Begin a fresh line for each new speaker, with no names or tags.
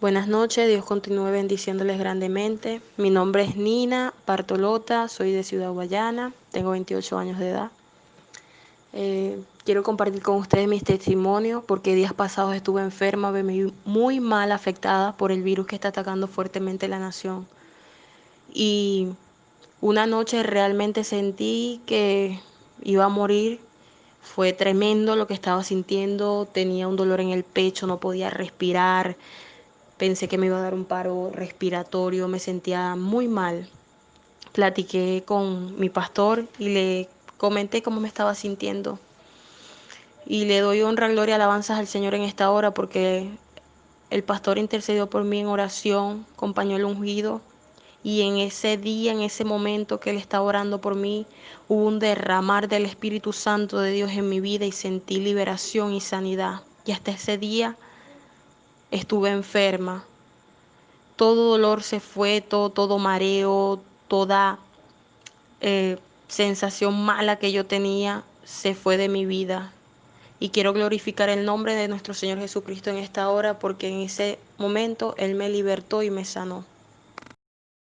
Buenas noches, Dios continúe bendiciéndoles grandemente. Mi nombre es Nina Bartolota, soy de Ciudad Guayana, tengo 28 años de edad. Eh, quiero compartir con ustedes mis testimonios porque días pasados estuve enferma, muy mal afectada por el virus que está atacando fuertemente la nación. Y una noche realmente sentí que iba a morir. Fue tremendo lo que estaba sintiendo, tenía un dolor en el pecho, no podía respirar, pensé que me iba a dar un paro respiratorio, me sentía muy mal. Platiqué con mi pastor y le comenté cómo me estaba sintiendo. Y le doy honra, gloria, alabanzas al Señor en esta hora porque el pastor intercedió por mí en oración con pañuelo ungido. Y en ese día, en ese momento que Él estaba orando por mí, hubo un derramar del Espíritu Santo de Dios en mi vida y sentí liberación y sanidad. Y hasta ese día estuve enferma. Todo dolor se fue, todo, todo mareo, toda eh, sensación mala que yo tenía se fue de mi vida. Y quiero glorificar el nombre de nuestro Señor Jesucristo en esta hora porque en ese momento Él me libertó y me sanó.